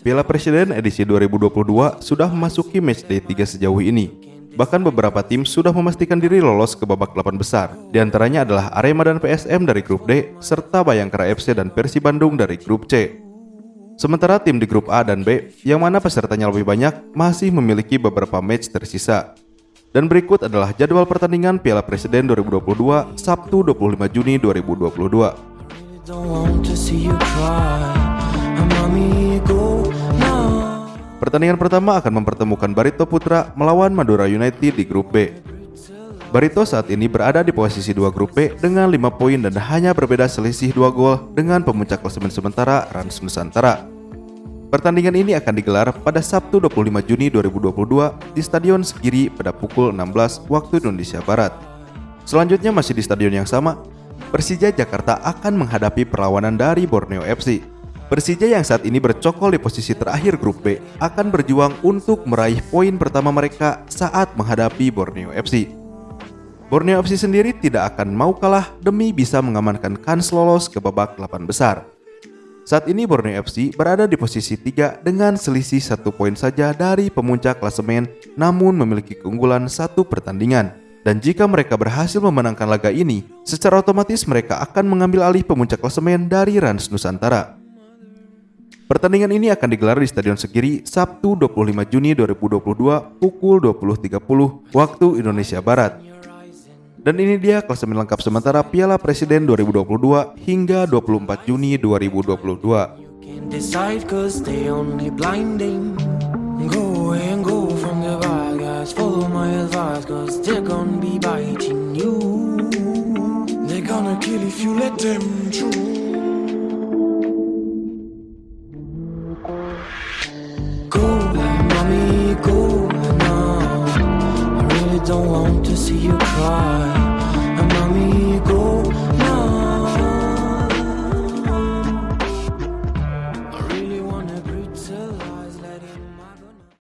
Piala Presiden edisi 2022 sudah memasuki matchday 3 sejauh ini. Bahkan beberapa tim sudah memastikan diri lolos ke babak 8 besar. Di antaranya adalah Arema dan PSM dari grup D, serta Bayangkara FC dan Persib Bandung dari grup C. Sementara tim di grup A dan B, yang mana pesertanya lebih banyak, masih memiliki beberapa match tersisa. Dan berikut adalah jadwal pertandingan Piala Presiden 2022 Sabtu 25 Juni 2022. Pertandingan pertama akan mempertemukan Barito Putra melawan Madura United di grup B. Barito saat ini berada di posisi 2 grup B dengan 5 poin dan hanya berbeda selisih 2 gol dengan pemuncak klasemen sementara Rans Nusantara. Pertandingan ini akan digelar pada Sabtu 25 Juni 2022 di Stadion Segiri pada pukul 16 waktu Indonesia Barat. Selanjutnya masih di stadion yang sama, Persija Jakarta akan menghadapi perlawanan dari Borneo FC. Persija yang saat ini bercokol di posisi terakhir grup B akan berjuang untuk meraih poin pertama mereka saat menghadapi Borneo FC. Borneo FC sendiri tidak akan mau kalah demi bisa mengamankan kans lolos ke babak 8 besar. Saat ini Borneo FC berada di posisi 3 dengan selisih satu poin saja dari pemuncak klasemen namun memiliki keunggulan satu pertandingan. Dan jika mereka berhasil memenangkan laga ini, secara otomatis mereka akan mengambil alih pemuncak klasemen dari Rans Nusantara. Pertandingan ini akan digelar di Stadion Segiri Sabtu 25 Juni 2022 pukul 20.30 waktu Indonesia Barat. Dan ini dia klasemen lengkap sementara Piala Presiden 2022 hingga 24 Juni 2022. Advice cause they're gonna be biting you. They're gonna kill if you let them through. Go, mommy, go now. I really don't want to see you cry.